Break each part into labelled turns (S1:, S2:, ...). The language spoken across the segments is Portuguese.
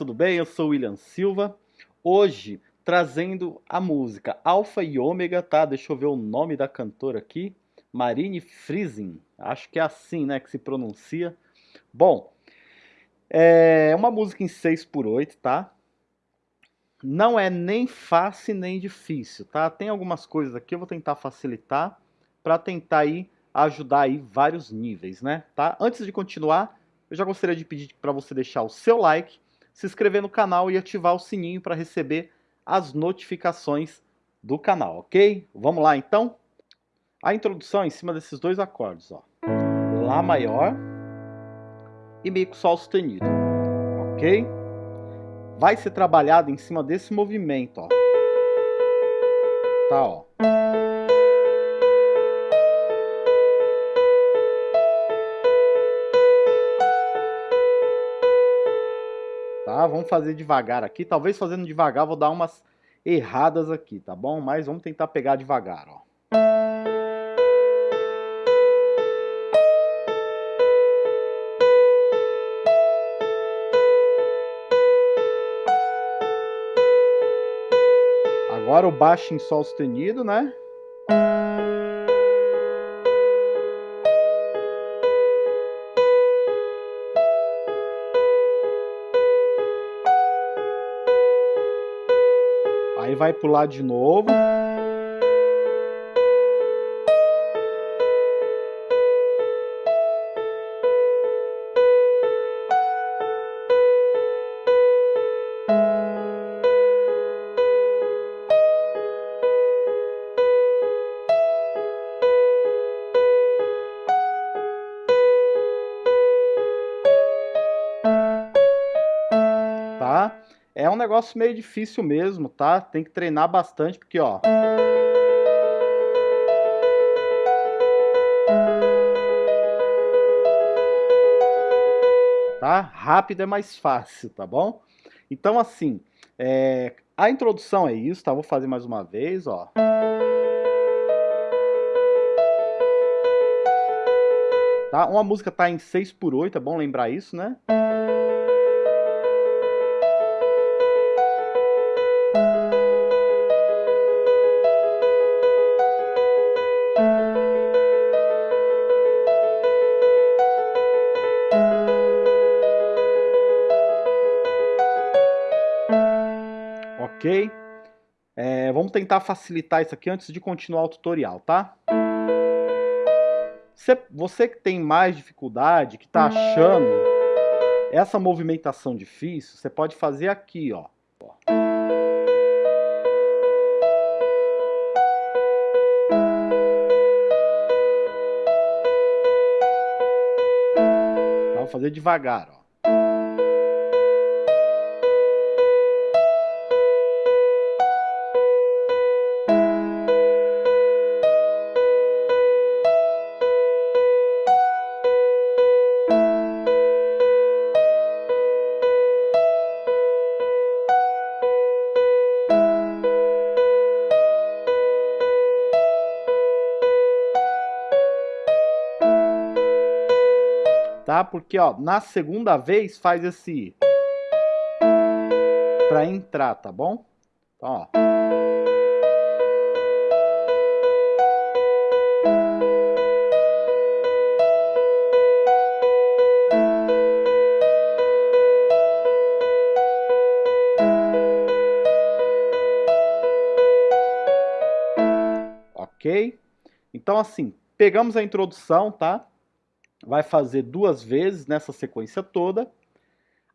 S1: Tudo bem? Eu sou William Silva. Hoje trazendo a música Alfa e Ômega, tá? Deixa eu ver o nome da cantora aqui. Marine Friesen. Acho que é assim, né, que se pronuncia. Bom, é uma música em 6 por 8, tá? Não é nem fácil nem difícil, tá? Tem algumas coisas aqui, eu vou tentar facilitar para tentar aí ajudar aí vários níveis, né? Tá? Antes de continuar, eu já gostaria de pedir para você deixar o seu like, se inscrever no canal e ativar o sininho para receber as notificações do canal, ok? Vamos lá então? A introdução é em cima desses dois acordes, ó. Lá maior e Mi com Sol sustenido, ok? Vai ser trabalhado em cima desse movimento, ó. Tá, ó. Vamos fazer devagar aqui. Talvez fazendo devagar vou dar umas erradas aqui, tá bom? Mas vamos tentar pegar devagar, ó. Agora o baixo em sol sustenido, né? Aí vai pular de novo. Negócio meio difícil mesmo, tá? Tem que treinar bastante, porque, ó... Tá? Rápido é mais fácil, tá bom? Então, assim, é... a introdução é isso, tá? Vou fazer mais uma vez, ó. Tá? Uma música tá em 6 por 8, é bom lembrar isso, né? Ok? É, vamos tentar facilitar isso aqui antes de continuar o tutorial, tá? Você, que tem mais dificuldade, que está achando essa movimentação difícil, você pode fazer aqui, ó. Vou fazer devagar, ó. Tá? Porque, ó, na segunda vez faz esse... Pra entrar, tá bom? Então, ó. Ok? Então, assim, pegamos a introdução, tá? Vai fazer duas vezes nessa sequência toda.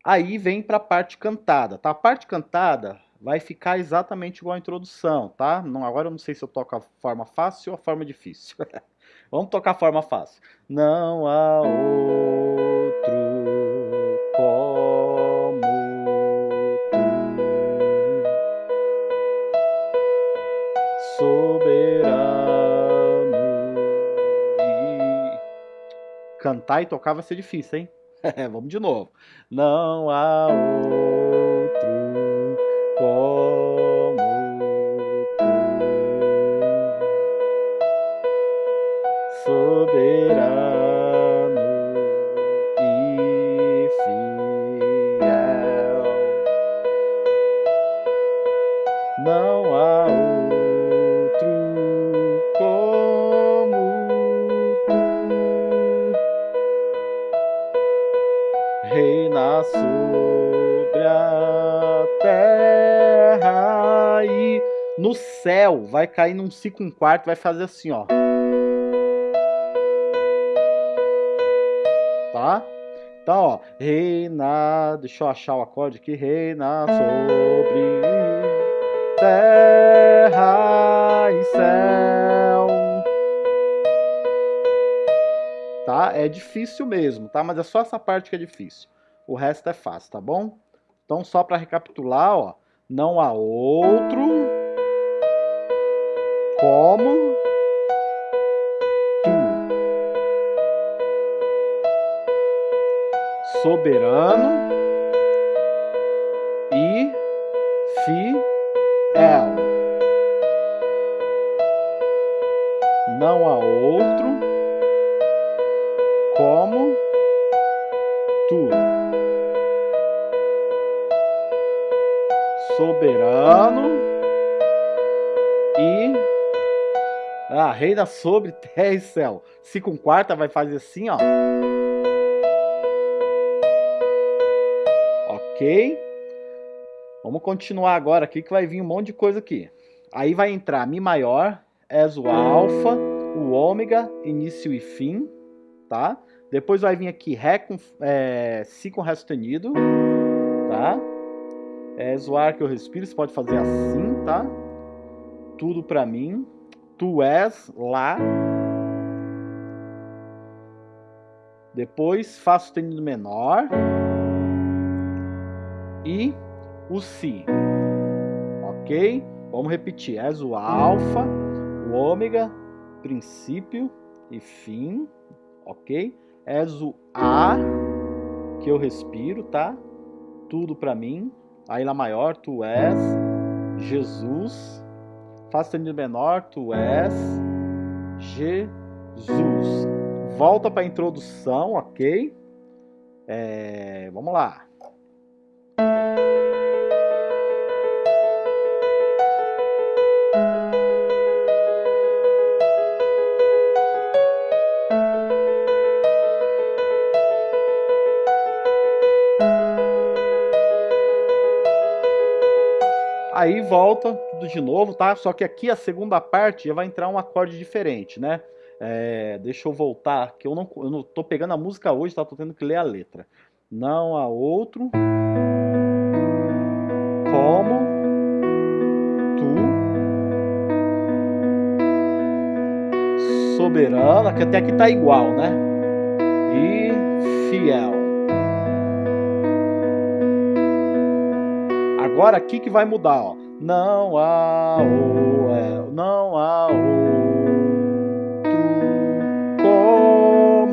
S1: Aí vem para a parte cantada, tá? A parte cantada vai ficar exatamente igual a introdução, tá? Não, agora eu não sei se eu toco a forma fácil ou a forma difícil. Vamos tocar a forma fácil. Não há outro cantar e tocar vai ser difícil, hein? Vamos de novo. Não há sobre a terra e no céu vai cair num si com quarto, vai fazer assim, ó. Tá? Então, ó, reina, deixa eu achar o acorde aqui, reina sobre terra e céu. Tá? É difícil mesmo, tá? Mas é só essa parte que é difícil. O resto é fácil, tá bom? Então, só para recapitular, ó, não há outro como soberano e fiel. Não há outro Soberano e ah, reina sobre terra e céu. Se com quarta vai fazer assim, ó. Ok? Vamos continuar agora aqui que vai vir um monte de coisa aqui. Aí vai entrar Mi maior, Es o Alfa, o Ômega, início e fim, tá? Depois vai vir aqui Ré com, é, Si com Ré sustenido, tá? Es o ar que eu respiro, você pode fazer assim, tá? Tudo pra mim. Tu és lá. Depois Fá sustenido menor e o Si. Ok? Vamos repetir. És o alfa, o ômega, princípio e fim. Ok? És o A que eu respiro, tá? Tudo para mim. Aí Lá maior, tu és Jesus. Fá sustenido menor, tu és Jesus. Volta para a introdução, ok? É, vamos lá. Aí volta tudo de novo, tá? Só que aqui a segunda parte já vai entrar um acorde diferente, né? É, deixa eu voltar, que eu não, eu não tô pegando a música hoje, tá? Tô tendo que ler a letra. Não há outro como tu soberana, que até aqui tá igual, né? E fiel. Agora aqui que vai mudar, ó. Não há o, não há outro como.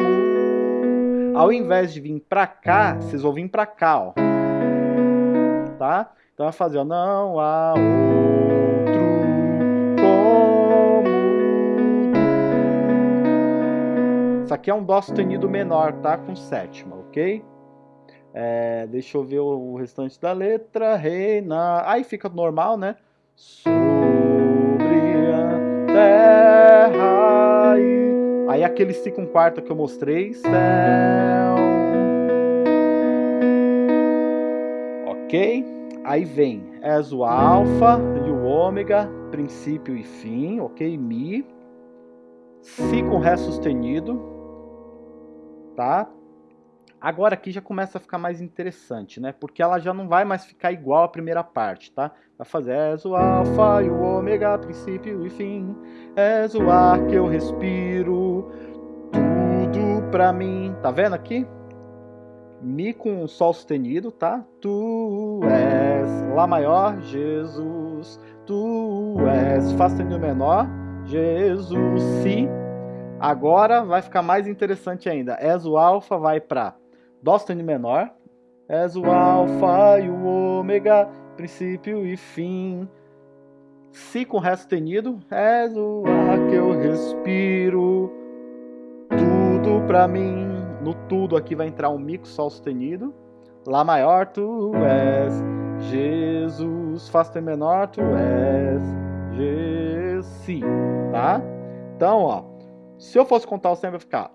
S1: Ao invés de vir pra cá, vocês vão vir pra cá, ó. Tá? Então vai fazer, ó. Não há outro como. Isso aqui é um dó sustenido menor, tá? Com sétima, ok? É, deixa eu ver o restante da letra. Reina. Aí fica normal, né? Sobre a terra. E... Aí aquele si com quarta que eu mostrei. Céu. Ok? Aí vem. És o alfa e o ômega. Princípio e fim. Ok? Mi. Si com Ré sustenido. Tá? Agora aqui já começa a ficar mais interessante, né? Porque ela já não vai mais ficar igual à primeira parte, tá? Vai fazer és o alfa e o ômega, princípio e fim. És o ar que eu respiro, tudo pra mim. Tá vendo aqui? Mi com sol sustenido, tá? Tu és Lá maior, Jesus. Tu és Fá sustenido menor, Jesus. Si. Agora vai ficar mais interessante ainda. És o alfa vai para Dó sustenido menor. És o alfa e o ômega, princípio e fim. Si com Ré sustenido. És o ar que eu respiro. Tudo pra mim. No tudo aqui vai entrar um Mi com Sol sustenido. Lá maior tu és Jesus. Fá sustenido menor tu és Jesus. Tá? Então, ó. Se eu fosse contar o sempre vai ficar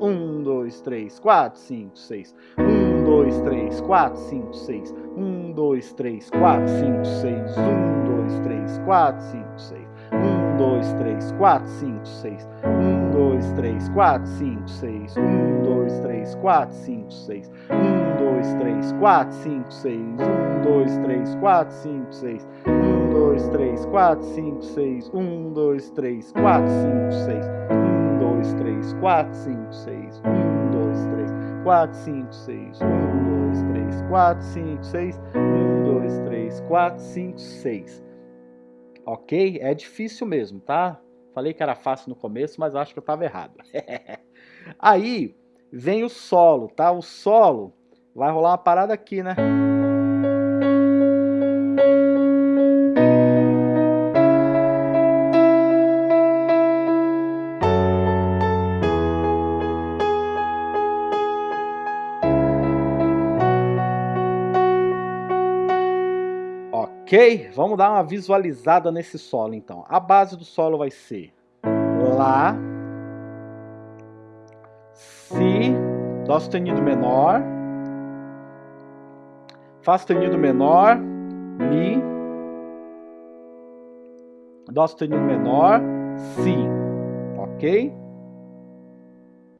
S1: um, dois, três, quatro, cinco, seis. Um, dois, três, quatro, cinco, seis. Um, dois, três, quatro, cinco, seis. Um, dois, três, quatro, cinco, seis. Um, dois, três, quatro, cinco, seis. Um, dois, três, quatro, cinco, seis. Um, dois, três, quatro, cinco, seis. Um, dois, três, quatro, cinco, seis. Um, dois, três, quatro, cinco, seis. Um, dois, três, quatro, cinco, seis. Um, dois, três, quatro, cinco, seis. Um, dois, três, 2, 3, 4, 5, 6, 1, 2, 3, 4, 5, 6, 1, 2, 3, 4, 5, 6, 1, 2, 3, 4, 5, 6. Ok? É difícil mesmo, tá? Falei que era fácil no começo, mas acho que eu estava errado. Aí vem o solo, tá? O solo vai rolar uma parada aqui, né? Ok? Vamos dar uma visualizada nesse solo então. A base do solo vai ser Lá, Si, Dó sustenido menor, Fá sustenido menor, Mi, Dó sustenido menor, Si, ok?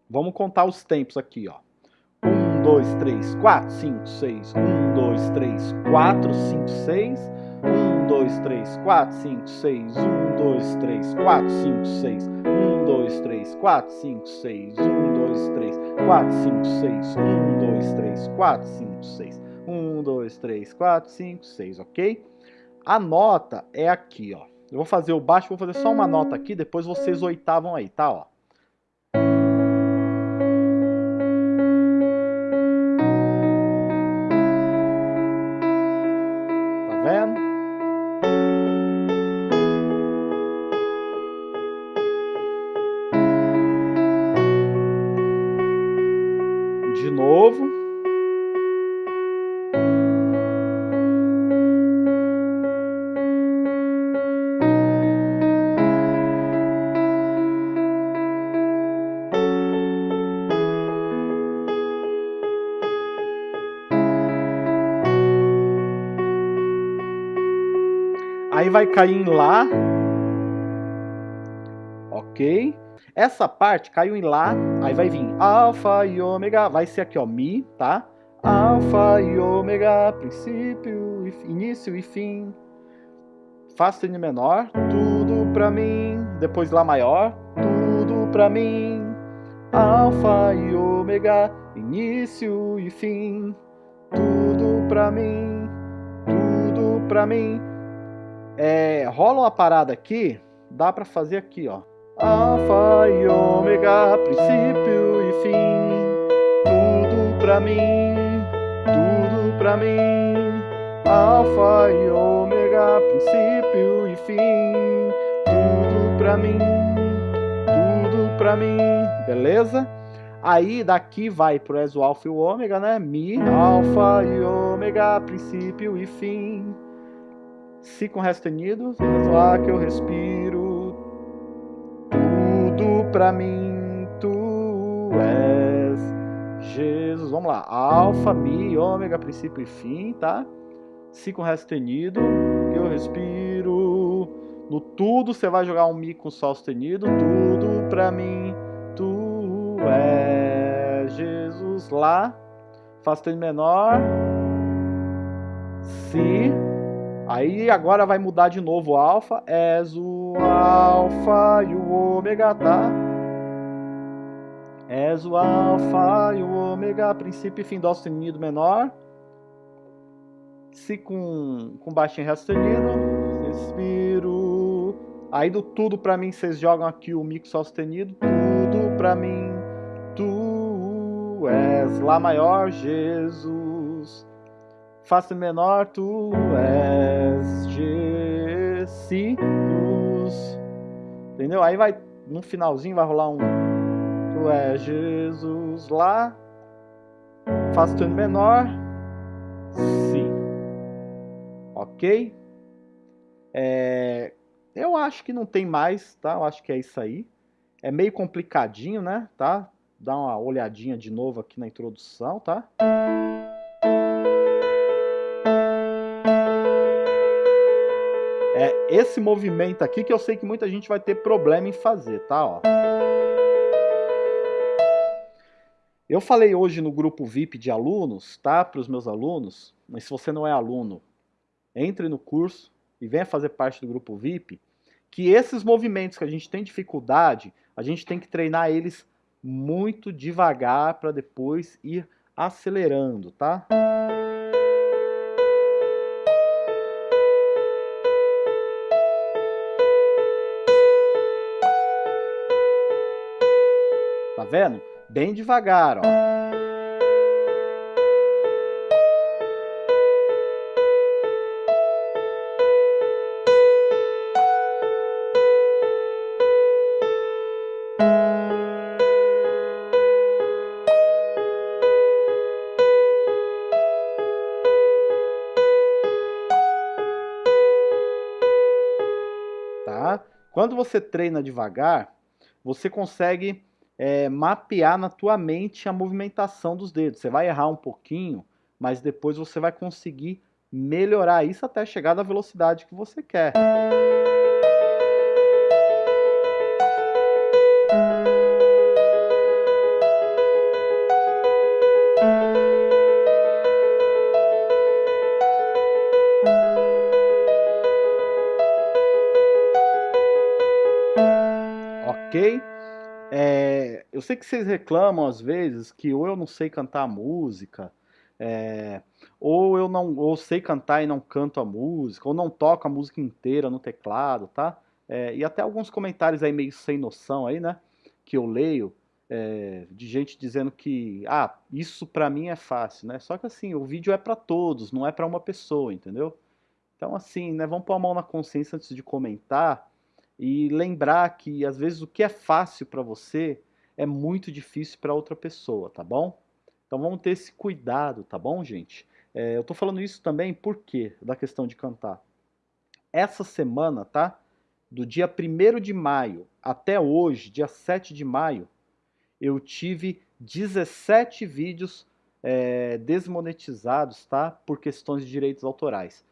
S1: Vamos contar os tempos aqui, ó. 1, 2, 3, 4, 5, 6. 1, 2, 3, 4, 5, 6. 1, 2, 3, 4, 5, 6. 1, 2, 3, 4, 5, 6. 1, 2, 3, 4, 5, 6. 1, 2, 3, 4, 5, 6. 1, 2, 3, 4, 5, 6. 1, 2, 3, 4, 5, 6, ok? A nota é aqui, ó. Eu vou fazer o baixo, vou fazer só uma nota aqui, depois vocês oitavam aí, tá? Ó. Vai cair em Lá. Ok. Essa parte caiu em Lá, aí vai vir Alfa e Ômega, vai ser aqui ó, Mi, tá? Alfa e Ômega, princípio, início e fim. Fá sustenido menor, tudo pra mim. Depois Lá maior, tudo pra mim. Alfa e Ômega, início e fim. Tudo pra mim, tudo pra mim. É, rola uma parada aqui, dá para fazer aqui, ó. Alfa e ômega, princípio e fim, tudo pra mim, tudo pra mim. Alfa e ômega, princípio e fim, tudo pra mim, tudo pra mim, beleza? Aí daqui vai pro ESO alfa e o ômega, né? Mi, alfa e ômega, princípio e fim. Si com Ré sustenido, lá que eu respiro, tudo pra mim tu és Jesus. Vamos lá, Alfa, Mi, Ômega, princípio e fim, tá? Si com Ré sustenido, que eu respiro. No tudo você vai jogar um Mi com Sol sustenido, tudo pra mim tu és Jesus. Lá, Fá sustenido menor, Si Aí agora vai mudar de novo o alfa, és o alfa e o ômega, tá? És o alfa e o ômega, princípio e fim dó sustenido menor. Si com, com baixinho ré sustenido, respiro. Aí do tudo pra mim vocês jogam aqui o mi sol sustenido, tudo pra mim, tu és Lá maior, Jesus. Fá menor, tu és Jesus. Entendeu? Aí vai, no finalzinho vai rolar um Tu és Jesus lá. Fá sustenido menor, Si. Ok? É, eu acho que não tem mais, tá? Eu acho que é isso aí. É meio complicadinho, né? Tá? Dá uma olhadinha de novo aqui na introdução, tá? Esse movimento aqui que eu sei que muita gente vai ter problema em fazer, tá? Ó. Eu falei hoje no grupo VIP de alunos, tá? Para os meus alunos, mas se você não é aluno, entre no curso e venha fazer parte do grupo VIP, que esses movimentos que a gente tem dificuldade, a gente tem que treinar eles muito devagar para depois ir acelerando, tá? Vendo? Bem devagar, ó. Tá? Quando você treina devagar, você consegue é, mapear na tua mente a movimentação dos dedos. Você vai errar um pouquinho, mas depois você vai conseguir melhorar isso até chegar na velocidade que você quer. Ok? É, eu sei que vocês reclamam às vezes que ou eu não sei cantar música, é, ou eu não ou sei cantar e não canto a música, ou não toco a música inteira no teclado, tá? É, e até alguns comentários aí meio sem noção aí, né? Que eu leio é, de gente dizendo que ah, isso pra mim é fácil, né? Só que assim, o vídeo é pra todos, não é pra uma pessoa, entendeu? Então assim, né, vamos pôr a mão na consciência antes de comentar e lembrar que às vezes o que é fácil para você é muito difícil para outra pessoa, tá bom? Então vamos ter esse cuidado, tá bom, gente? É, eu tô falando isso também por quê? Da questão de cantar. Essa semana, tá? Do dia 1 de maio até hoje, dia 7 de maio, eu tive 17 vídeos é, desmonetizados, tá? Por questões de direitos autorais.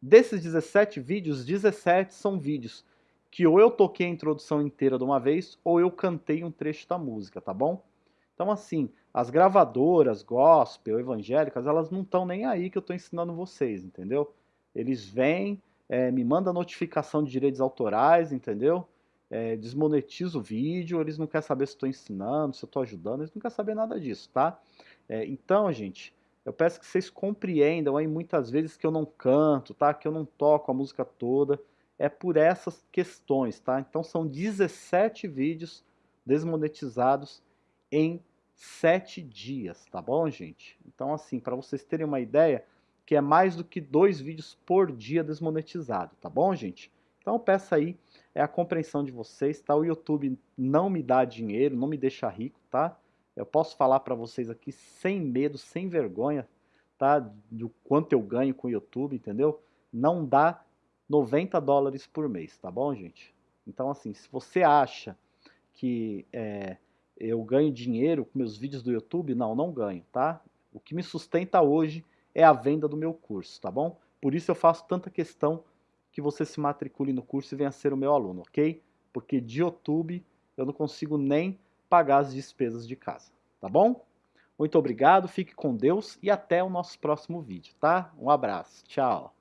S1: Desses 17 vídeos, 17 são vídeos que ou eu toquei a introdução inteira de uma vez, ou eu cantei um trecho da música, tá bom? Então assim, as gravadoras, gospel, evangélicas, elas não estão nem aí que eu estou ensinando vocês, entendeu? Eles vêm, é, me mandam notificação de direitos autorais, entendeu? É, desmonetiza o vídeo, eles não querem saber se estou ensinando, se eu estou ajudando, eles não querem saber nada disso, tá? É, então, gente, eu peço que vocês compreendam aí muitas vezes que eu não canto, tá? Que eu não toco a música toda, é por essas questões, tá? Então são 17 vídeos desmonetizados em 7 dias, tá bom, gente? Então assim, para vocês terem uma ideia, que é mais do que dois vídeos por dia desmonetizado, tá bom, gente? Então peço aí é a compreensão de vocês, tá? O YouTube não me dá dinheiro, não me deixa rico, tá? Eu posso falar para vocês aqui sem medo, sem vergonha, tá? Do quanto eu ganho com o YouTube, entendeu? Não dá 90 dólares por mês, tá bom, gente? Então, assim, se você acha que é, eu ganho dinheiro com meus vídeos do YouTube, não, não ganho, tá? O que me sustenta hoje é a venda do meu curso, tá bom? Por isso eu faço tanta questão que você se matricule no curso e venha ser o meu aluno, ok? Porque de YouTube eu não consigo nem pagar as despesas de casa, tá bom? Muito obrigado, fique com Deus e até o nosso próximo vídeo, tá? Um abraço, tchau!